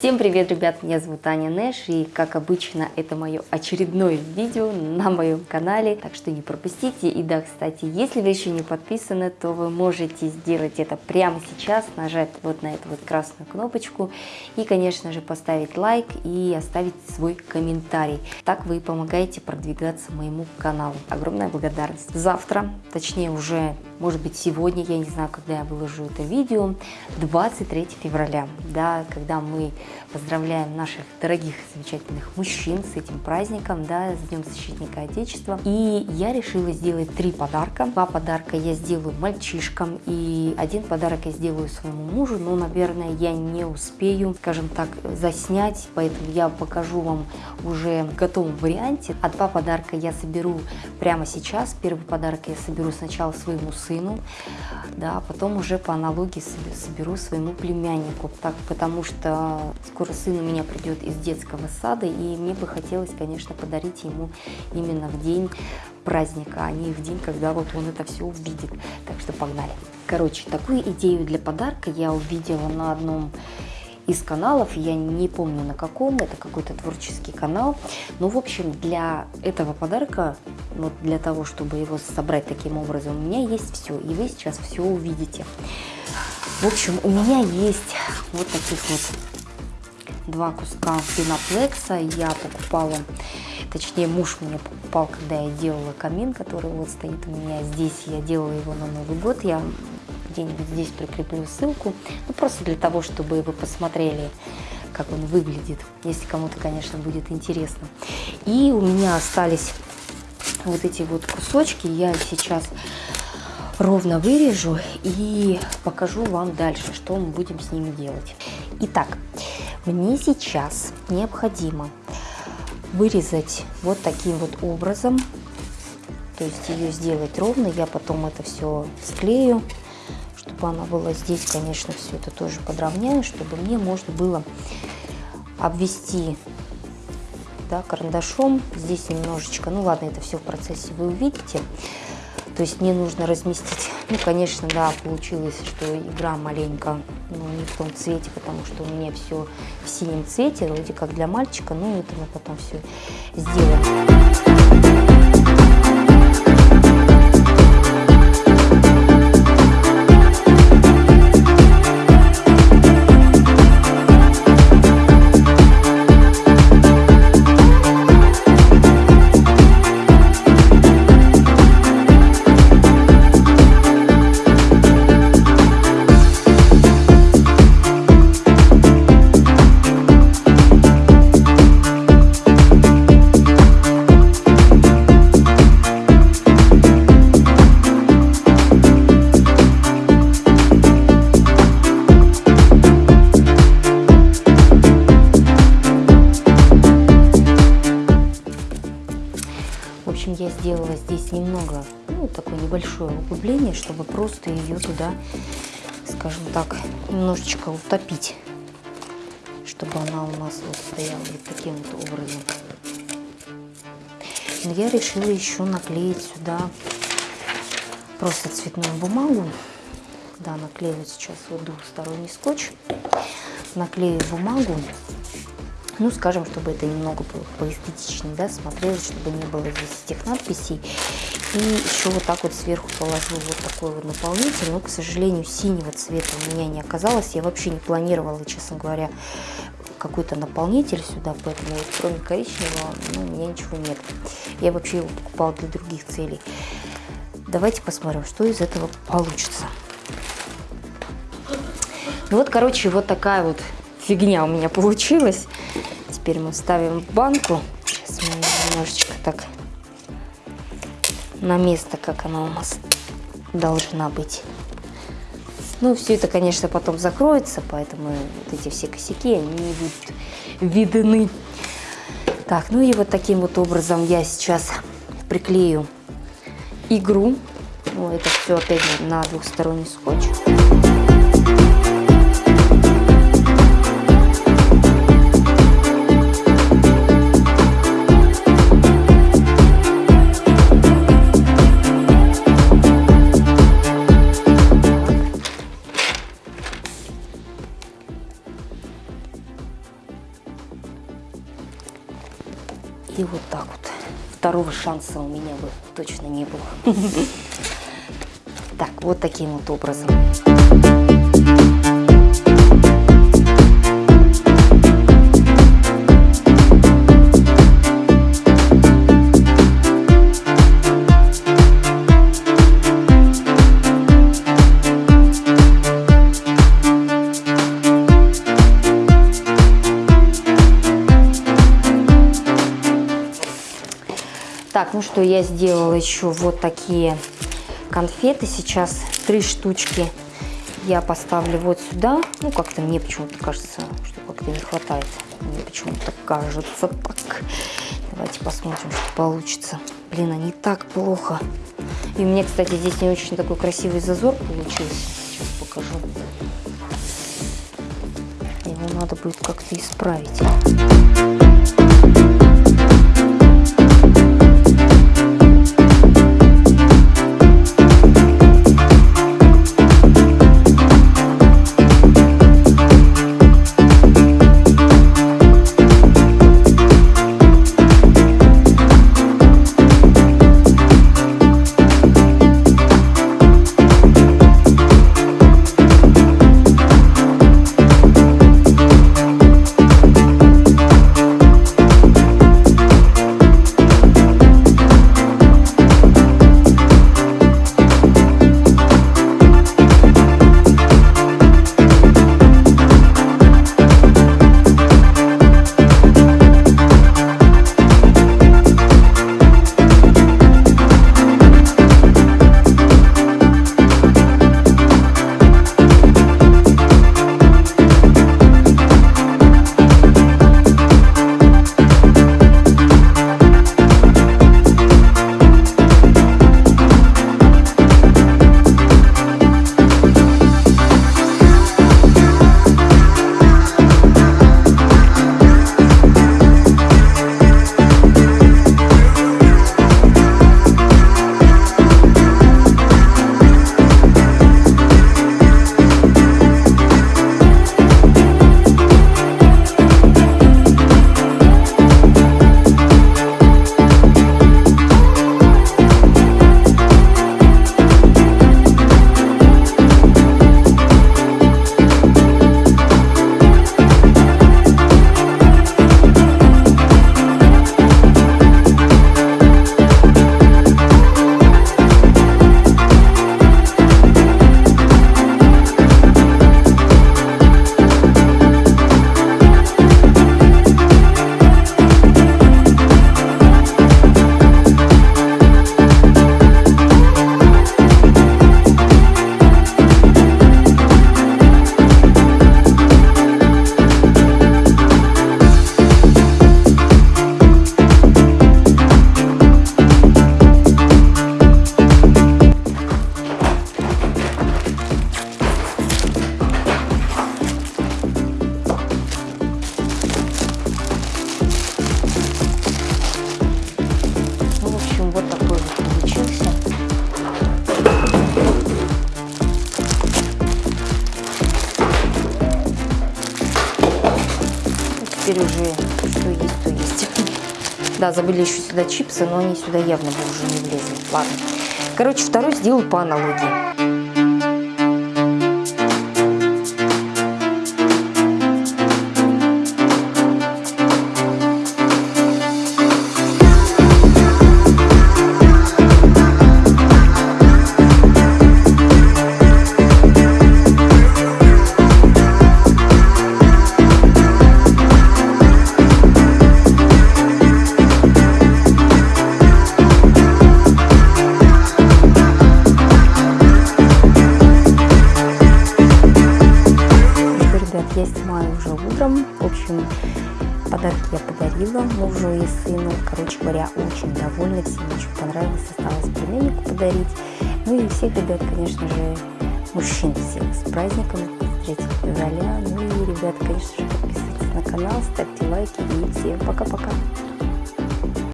Всем привет, ребят, меня зовут Аня Нэш, и как обычно, это мое очередное видео на моем канале, так что не пропустите. И да, кстати, если вы еще не подписаны, то вы можете сделать это прямо сейчас, нажать вот на эту вот красную кнопочку и, конечно же, поставить лайк и оставить свой комментарий. Так вы помогаете продвигаться моему каналу. Огромная благодарность. Завтра, точнее уже, может быть, сегодня, я не знаю, когда я выложу это видео, 23 февраля, да, когда мы Поздравляем наших дорогих, замечательных мужчин с этим праздником, да, с Днем Защитника Отечества. И я решила сделать три подарка. Два подарка я сделаю мальчишкам, и один подарок я сделаю своему мужу, но, наверное, я не успею, скажем так, заснять, поэтому я покажу вам уже в готовом варианте. А два подарка я соберу прямо сейчас. Первый подарок я соберу сначала своему сыну, да, а потом уже по аналогии соберу своему племяннику, так, потому что Скоро сын у меня придет из детского сада, и мне бы хотелось, конечно, подарить ему именно в день праздника, а не в день, когда вот он это все увидит. Так что погнали. Короче, такую идею для подарка я увидела на одном из каналов, я не помню на каком, это какой-то творческий канал. Но, в общем, для этого подарка, вот для того, чтобы его собрать таким образом, у меня есть все, и вы сейчас все увидите. В общем, у меня есть вот таких вот два куска пеноплекса. Я покупала, точнее муж мне покупал, когда я делала камин, который вот стоит у меня здесь. Я делала его на Новый год. Я где-нибудь здесь прикреплю ссылку. Ну, просто для того, чтобы вы посмотрели, как он выглядит, если кому-то, конечно, будет интересно. И у меня остались вот эти вот кусочки. Я сейчас ровно вырежу и покажу вам дальше, что мы будем с ними делать. Итак, мне сейчас необходимо вырезать вот таким вот образом, то есть ее сделать ровно, я потом это все склею, чтобы она была здесь, конечно, все это тоже подровняю, чтобы мне можно было обвести да, карандашом, здесь немножечко, ну ладно, это все в процессе вы увидите, то есть мне нужно разместить, ну, конечно, да, получилось, что игра маленько, ну, не в том цвете, потому что у меня все в синем цвете, вроде как для мальчика, ну, это мы потом все сделаем. Такое небольшое углубление, чтобы просто ее туда, скажем так, немножечко утопить, чтобы она у нас вот стояла вот таким вот образом. Но я решила еще наклеить сюда просто цветную бумагу. Да, наклею сейчас вот двухсторонний скотч. Наклею бумагу ну, скажем, чтобы это немного было поэстетичнее, да, смотрелось, чтобы не было здесь этих надписей. И еще вот так вот сверху положу вот такой вот наполнитель, но, к сожалению, синего цвета у меня не оказалось. Я вообще не планировала, честно говоря, какой-то наполнитель сюда, поэтому вот, кроме коричневого ну, у меня ничего нет. Я вообще его покупала для других целей. Давайте посмотрим, что из этого получится. Ну вот, короче, вот такая вот фигня у меня получилась. Теперь мы ставим в банку. Сейчас мы немножечко так на место, как она у нас должна быть. Ну, все это, конечно, потом закроется, поэтому вот эти все косяки, они не будут видны. Так, ну и вот таким вот образом я сейчас приклею игру. Ну, это все опять на двухсторонний скотч. Второго шанса у меня бы точно не было. Так, вот таким вот образом. Так, ну что, я сделала еще вот такие конфеты. Сейчас три штучки я поставлю вот сюда. Ну, как-то мне почему-то кажется, что как-то не хватает. Мне почему-то кажется так. Давайте посмотрим, что получится. Блин, они так плохо. И у меня, кстати, здесь не очень такой красивый зазор получился. Сейчас покажу. Его надо будет как-то исправить. Да, забыли еще сюда чипсы, но они сюда явно бы уже не влезли. Ладно. Короче, второй сделал по аналогии. Подарки я подарила мужу и сыну. Короче говоря, очень довольны, всем очень понравилось. Осталось племяннику подарить. Ну и всех ребят, конечно же, мужчин всех с праздником 3 февраля. Ну и, ребят, конечно же, подписывайтесь на канал, ставьте лайки и всем пока-пока.